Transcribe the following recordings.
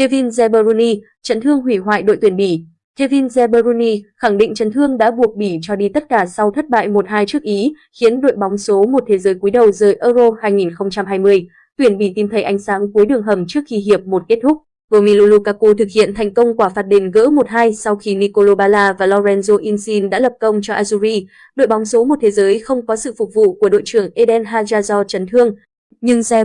Kevin De Bruyne, chấn thương hủy hoại đội tuyển Bỉ. Kevin De Bruyne khẳng định chấn thương đã buộc Bỉ cho đi tất cả sau thất bại 1-2 trước Ý, khiến đội bóng số một thế giới cúi đầu rời Euro 2020. Tuyển Bỉ tìm thấy ánh sáng cuối đường hầm trước khi hiệp một kết thúc. Romelu Lukaku thực hiện thành công quả phạt đền gỡ 1-2 sau khi Nicolo Bala và Lorenzo Insigne đã lập công cho Azzurri. Đội bóng số một thế giới không có sự phục vụ của đội trưởng Eden Hazard do chấn thương, nhưng De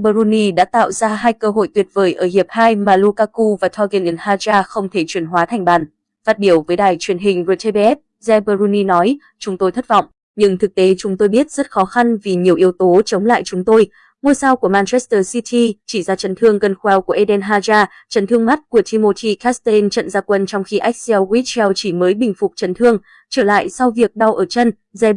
đã tạo ra hai cơ hội tuyệt vời ở hiệp 2 mà Lukaku và Thorgan Hazard không thể chuyển hóa thành bàn. Phát biểu với đài truyền hình RTBF, De Bruyne nói, chúng tôi thất vọng, nhưng thực tế chúng tôi biết rất khó khăn vì nhiều yếu tố chống lại chúng tôi. Ngôi sao của Manchester City chỉ ra chấn thương gần khoeo của Eden Hazard, chấn thương mắt của Timothy Castagne trận ra quân trong khi Axel Witsel chỉ mới bình phục chấn thương, trở lại sau việc đau ở chân, De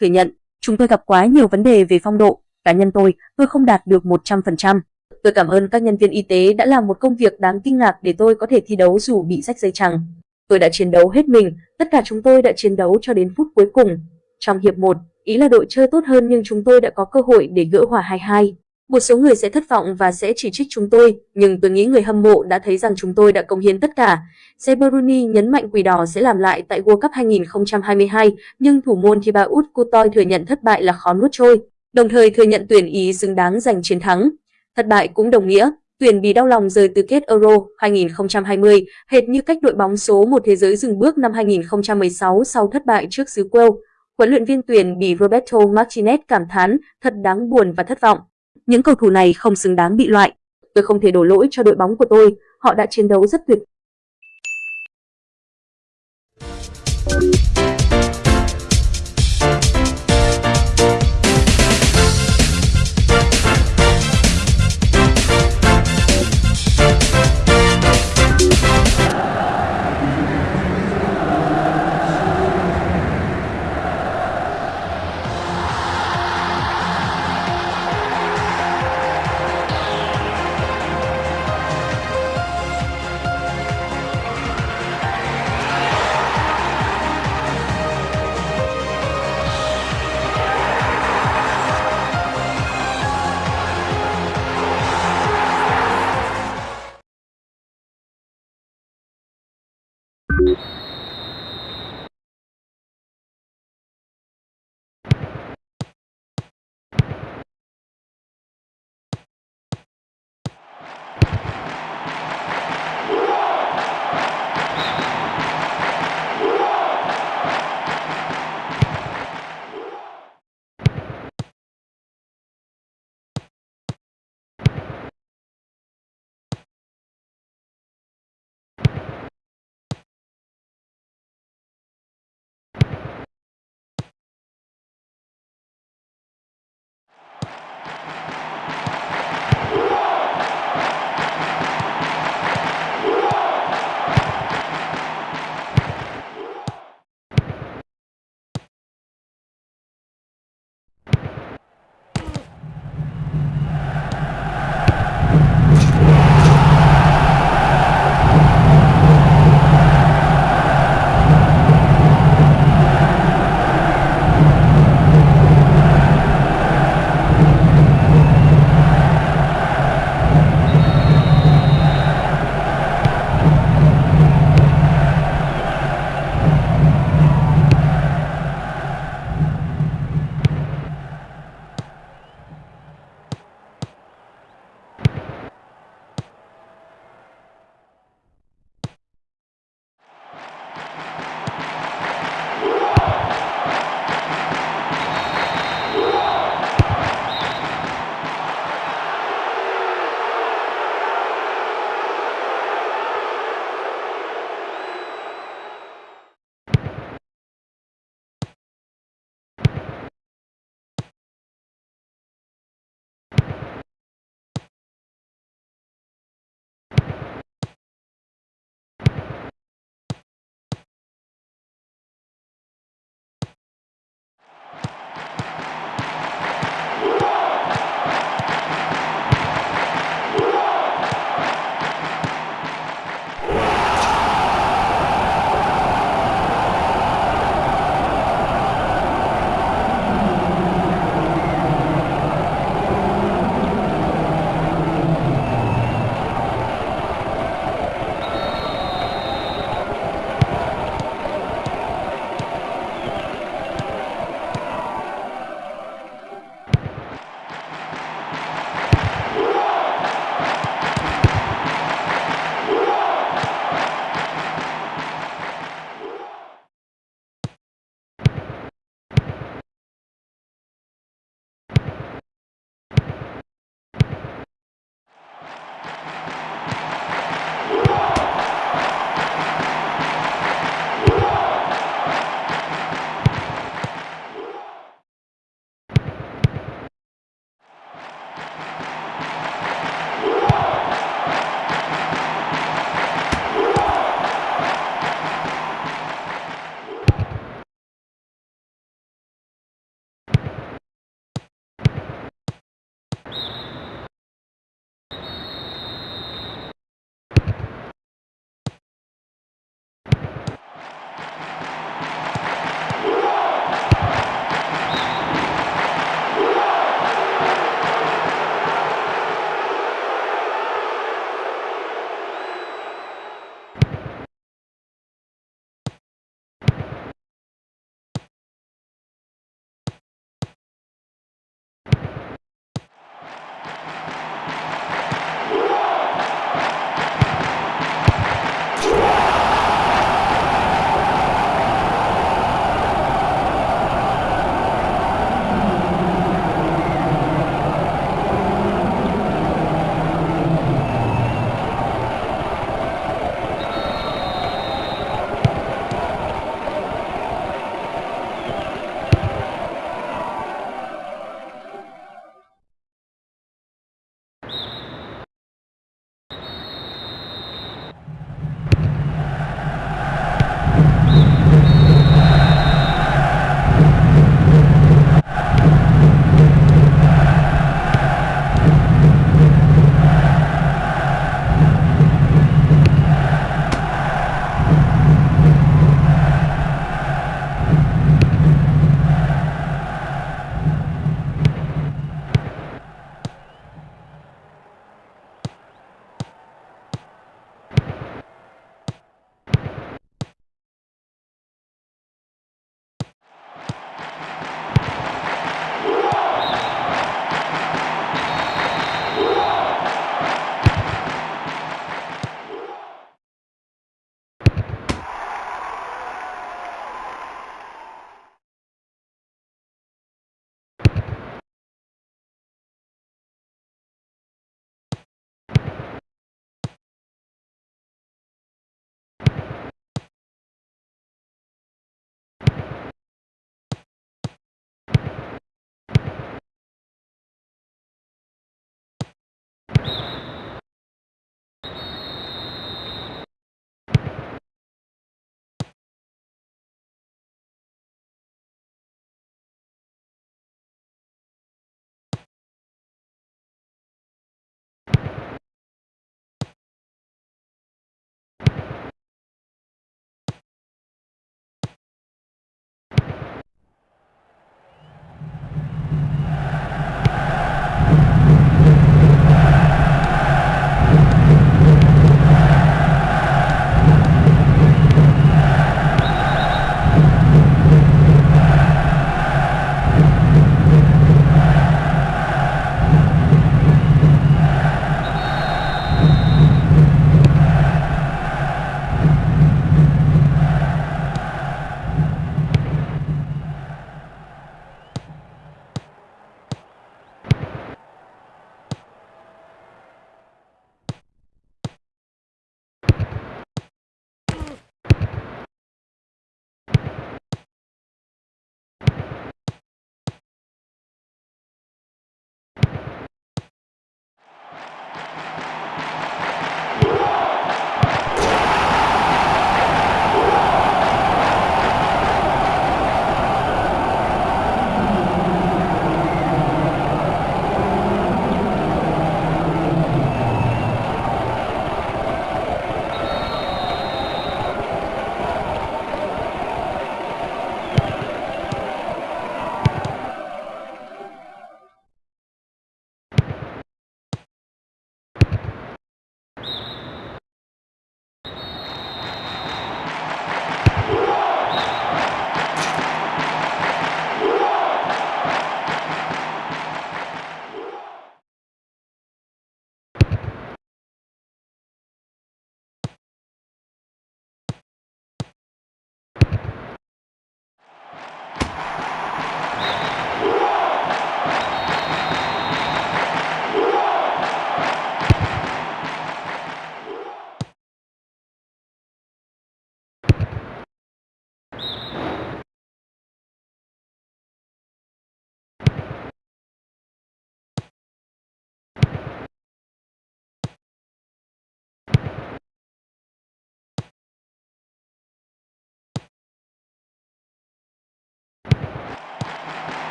thừa nhận, chúng tôi gặp quá nhiều vấn đề về phong độ, cá nhân tôi, tôi không đạt được 100%. Tôi cảm ơn các nhân viên y tế đã làm một công việc đáng kinh ngạc để tôi có thể thi đấu dù bị rách dây chằng. Tôi đã chiến đấu hết mình, tất cả chúng tôi đã chiến đấu cho đến phút cuối cùng. Trong hiệp 1, ý là đội chơi tốt hơn nhưng chúng tôi đã có cơ hội để gỡ hòa 2-2. Một số người sẽ thất vọng và sẽ chỉ trích chúng tôi, nhưng tôi nghĩ người hâm mộ đã thấy rằng chúng tôi đã công hiến tất cả. Zebruni nhấn mạnh Quỷ Đỏ sẽ làm lại tại World Cup 2022, nhưng thủ môn Thibaut Courtois thừa nhận thất bại là khó nuốt trôi đồng thời thừa nhận tuyển Ý xứng đáng giành chiến thắng. Thất bại cũng đồng nghĩa, tuyển bị đau lòng rời tứ kết Euro 2020, hệt như cách đội bóng số một thế giới dừng bước năm 2016 sau thất bại trước xứ Wales. Huấn luyện viên tuyển bị Roberto Martinez cảm thán, thật đáng buồn và thất vọng. Những cầu thủ này không xứng đáng bị loại. Tôi không thể đổ lỗi cho đội bóng của tôi, họ đã chiến đấu rất tuyệt